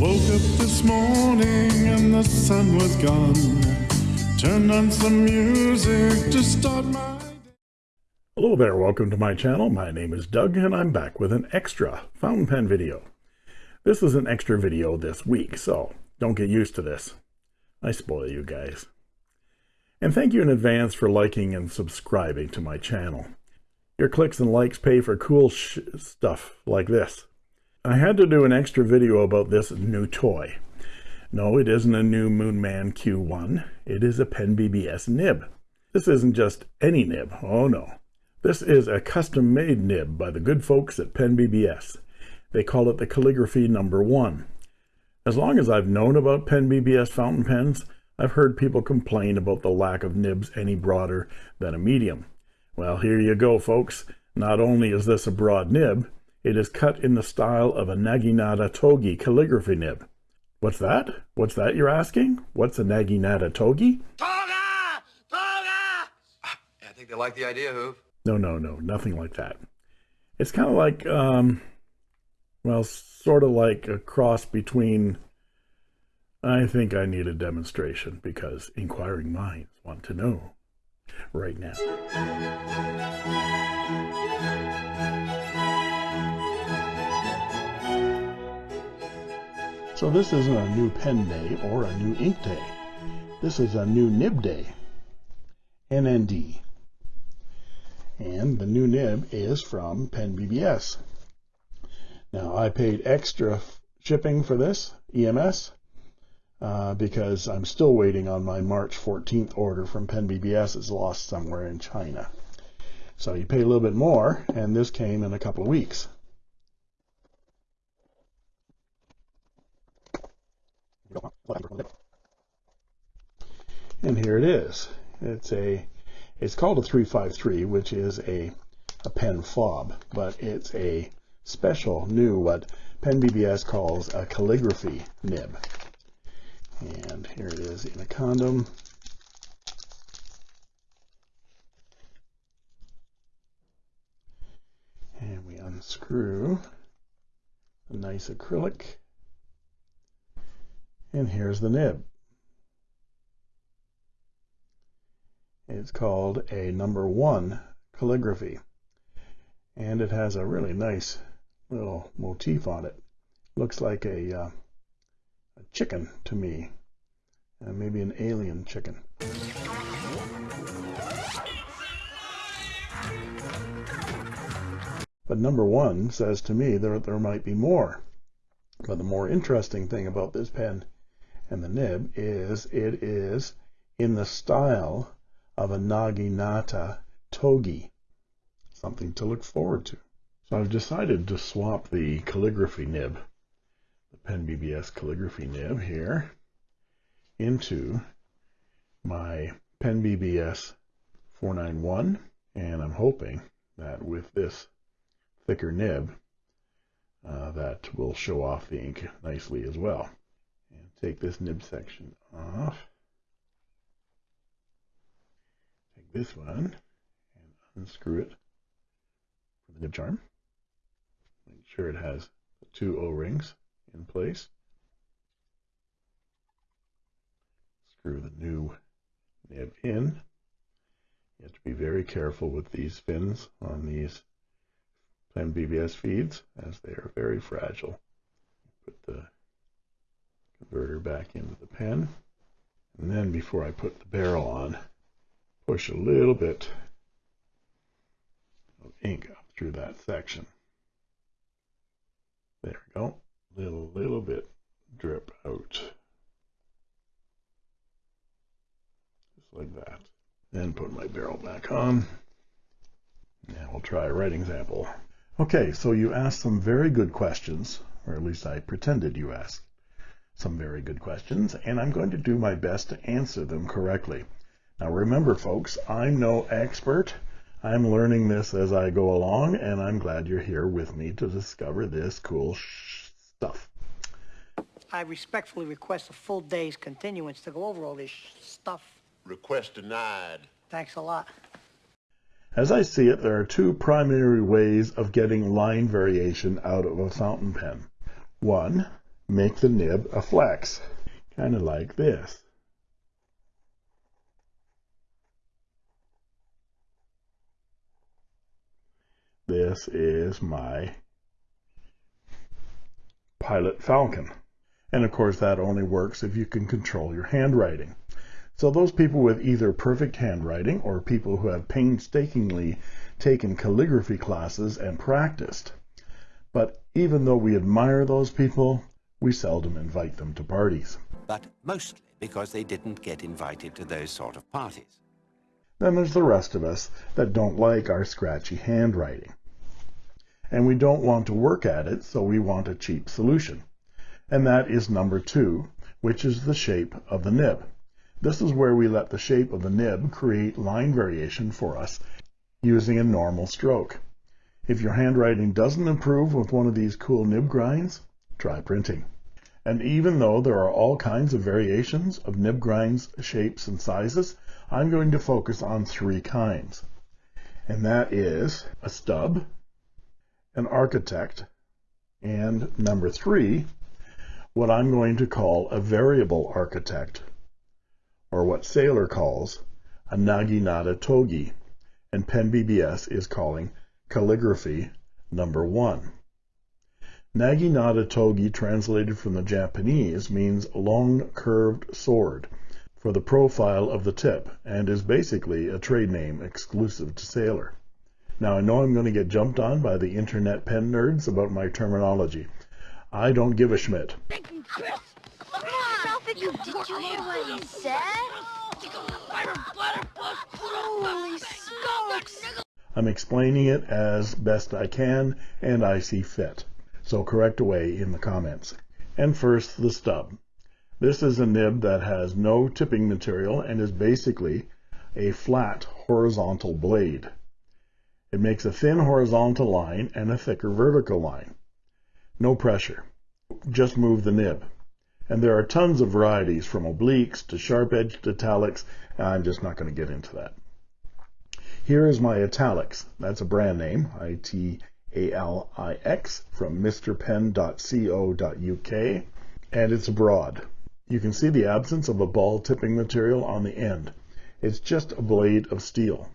Woke up this morning and the sun was gone. Turned on some music to start my day. Hello there, welcome to my channel. My name is Doug and I'm back with an extra fountain pen video. This is an extra video this week, so don't get used to this. I spoil you guys. And thank you in advance for liking and subscribing to my channel. Your clicks and likes pay for cool stuff like this. I had to do an extra video about this new toy. No, it isn't a new Moonman Q1. It is a Pen BBS nib. This isn't just any nib. Oh no. This is a custom-made nib by the good folks at Pen BBS. They call it the Calligraphy Number One. As long as I've known about Pen BBS fountain pens, I've heard people complain about the lack of nibs any broader than a medium. Well, here you go, folks. Not only is this a broad nib, it is cut in the style of a Naginata Togi calligraphy nib. What's that? What's that you're asking? What's a Naginata Togi? Toga! Toga! I think they like the idea, Hoove. No, no, no, nothing like that. It's kind of like, um, well, sort of like a cross between. I think I need a demonstration because inquiring minds want to know right now. So this isn't a new pen day or a new ink day. This is a new nib day. NND. And the new nib is from Pen BBS. Now I paid extra shipping for this, EMS, uh, because I'm still waiting on my March 14th order from Pen BBS. It's lost somewhere in China. So you pay a little bit more, and this came in a couple of weeks. And here it is. It's a it's called a 353, which is a a pen fob, but it's a special new what Pen BBS calls a calligraphy nib. And here it is in a condom. And we unscrew a nice acrylic. And here's the nib. It's called a number one calligraphy. And it has a really nice little motif on it. Looks like a, uh, a chicken to me. Uh, maybe an alien chicken. But number one says to me there, there might be more. But the more interesting thing about this pen and the nib is it is in the style of a Naginata Togi. Something to look forward to. So I've decided to swap the calligraphy nib, the Pen BBS calligraphy nib here, into my Pen BBS 491. And I'm hoping that with this thicker nib, uh, that will show off the ink nicely as well take this nib section off. Take this one and unscrew it from the nib charm. Make sure it has the two O-rings in place. Screw the new nib in. You have to be very careful with these fins on these Pen BBS feeds as they are very fragile. Put the converter back into the pen. And then before I put the barrel on, push a little bit of ink up through that section. There we go. Little, little bit drip out. Just like that. Then put my barrel back on. And we'll try a writing sample. Okay, so you asked some very good questions, or at least I pretended you asked some very good questions, and I'm going to do my best to answer them correctly. Now remember, folks, I'm no expert. I'm learning this as I go along, and I'm glad you're here with me to discover this cool stuff. I respectfully request a full day's continuance to go over all this stuff. Request denied. Thanks a lot. As I see it, there are two primary ways of getting line variation out of a fountain pen. One, make the nib a flex, kind of like this. This is my Pilot Falcon. And of course, that only works if you can control your handwriting. So those people with either perfect handwriting or people who have painstakingly taken calligraphy classes and practiced. But even though we admire those people, we seldom invite them to parties. But mostly because they didn't get invited to those sort of parties. Then there's the rest of us that don't like our scratchy handwriting. And we don't want to work at it, so we want a cheap solution. And that is number two, which is the shape of the nib. This is where we let the shape of the nib create line variation for us using a normal stroke. If your handwriting doesn't improve with one of these cool nib grinds, try printing. And even though there are all kinds of variations of nib grinds, shapes, and sizes, I'm going to focus on three kinds. And that is a stub, an architect, and number three, what I'm going to call a variable architect or what Sailor calls a naginata togi, and PenBBS is calling calligraphy number one. Naginata togi, translated from the Japanese, means long curved sword for the profile of the tip and is basically a trade name exclusive to Sailor. Now, I know I'm going to get jumped on by the internet pen nerds about my terminology. I don't give a schmidt. You, did you hear what he said? Holy smokes! I'm explaining it as best I can and I see fit. So correct away in the comments. And first, the stub. This is a nib that has no tipping material and is basically a flat horizontal blade. It makes a thin horizontal line and a thicker vertical line. No pressure. Just move the nib. And there are tons of varieties from obliques to sharp-edged italics. I'm just not going to get into that. Here is my Italix. That's a brand name, I-T-A-L-I-X, from mrpen.co.uk, and it's broad. You can see the absence of a ball tipping material on the end. It's just a blade of steel.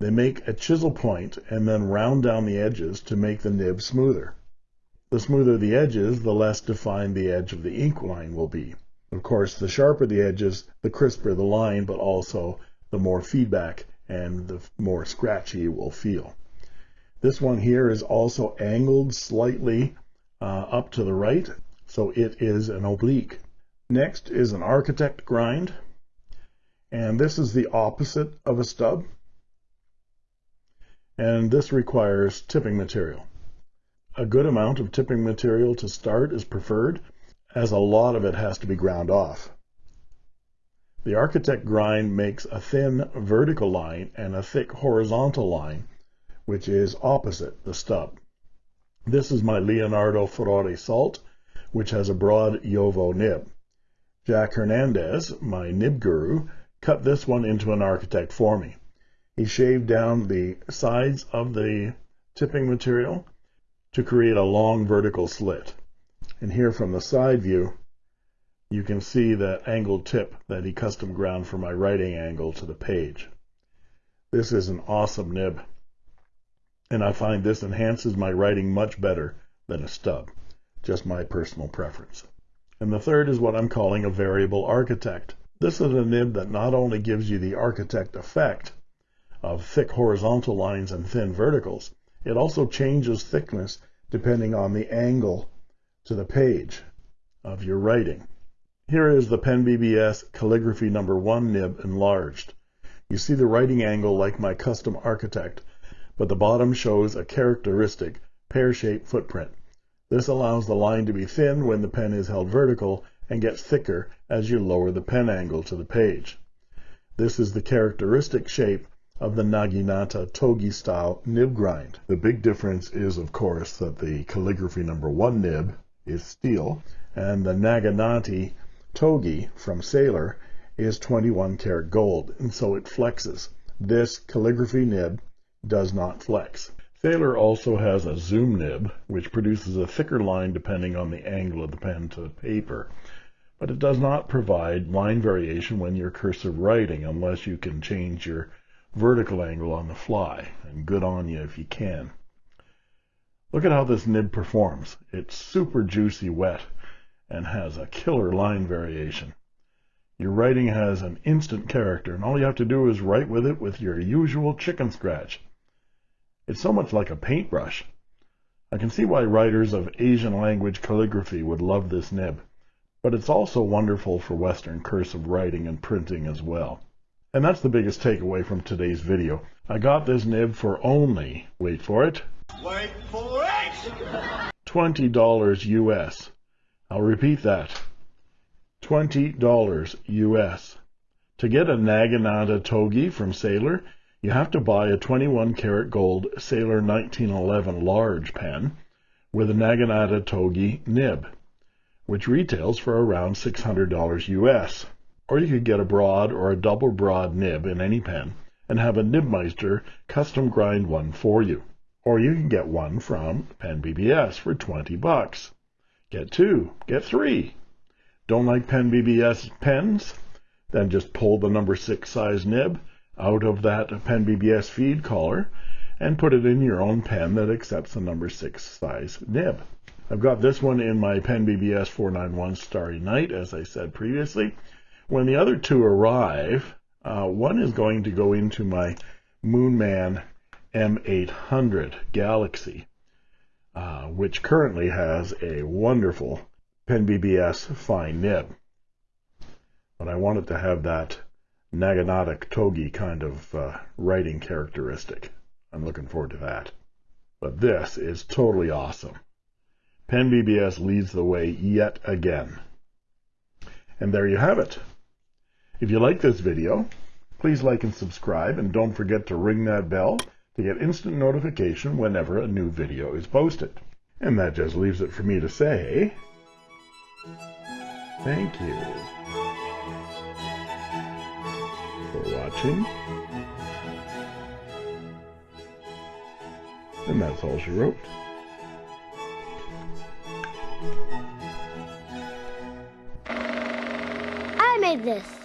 They make a chisel point and then round down the edges to make the nib smoother. The smoother the edges, the less defined the edge of the ink line will be. Of course, the sharper the edges, the crisper the line, but also the more feedback and the more scratchy it will feel. This one here is also angled slightly uh, up to the right, so it is an oblique. Next is an architect grind, and this is the opposite of a stub, and this requires tipping material. A good amount of tipping material to start is preferred, as a lot of it has to be ground off. The architect grind makes a thin vertical line and a thick horizontal line, which is opposite the stub. This is my Leonardo Ferrari Salt, which has a broad Jowo nib. Jack Hernandez, my nib guru, cut this one into an architect for me. He shaved down the sides of the tipping material to create a long vertical slit. And here from the side view, you can see that angled tip that he custom ground for my writing angle to the page. This is an awesome nib, and I find this enhances my writing much better than a stub, just my personal preference. And the third is what I'm calling a variable architect. This is a nib that not only gives you the architect effect of thick horizontal lines and thin verticals, it also changes thickness depending on the angle to the page of your writing. Here is the PenBBS calligraphy number one nib enlarged. You see the writing angle like my custom architect, but the bottom shows a characteristic pear-shaped footprint. This allows the line to be thin when the pen is held vertical and gets thicker as you lower the pen angle to the page. This is the characteristic shape of the Naginata Togi style nib grind. The big difference is, of course, that the calligraphy number one nib is steel and the Naginata Togi from Sailor is 21 karat gold, and so it flexes. This calligraphy nib does not flex. Sailor also has a zoom nib, which produces a thicker line depending on the angle of the pen to paper, but it does not provide line variation when you're cursive writing unless you can change your vertical angle on the fly, and good on you if you can. Look at how this nib performs. It's super juicy wet and has a killer line variation. Your writing has an instant character, and all you have to do is write with it with your usual chicken scratch. It's so much like a paintbrush. I can see why writers of Asian language calligraphy would love this nib, but it's also wonderful for Western cursive writing and printing as well. And that's the biggest takeaway from today's video. I got this nib for only, wait for it, Wait for it! $20 US. I'll repeat that. $20 US. To get a Naginata Togi from Sailor, you have to buy a 21 karat gold Sailor 1911 large pen with a Naginata Togi nib, which retails for around $600 US. Or you could get a broad or a double broad nib in any pen and have a Nibmeister custom grind one for you. Or you can get one from Pen BBS for 20 bucks. Get two, get three. Don't like Pen BBS pens? Then just pull the number 6 size nib out of that Pen BBS feed collar and put it in your own pen that accepts the number 6 size nib. I've got this one in my Pen BBS 491 Starry Night, as I said previously. When the other two arrive, uh, one is going to go into my Moonman M800 Galaxy, uh, which currently has a wonderful Pen BBS fine nib. But I wanted to have that Naginata Togi kind of uh, writing characteristic. I'm looking forward to that. But this is totally awesome. Pen BBS leads the way yet again. And there you have it. If you like this video, please like and subscribe, and don't forget to ring that bell to get instant notification whenever a new video is posted. And that just leaves it for me to say, thank you watching. And that's all she wrote. I made this.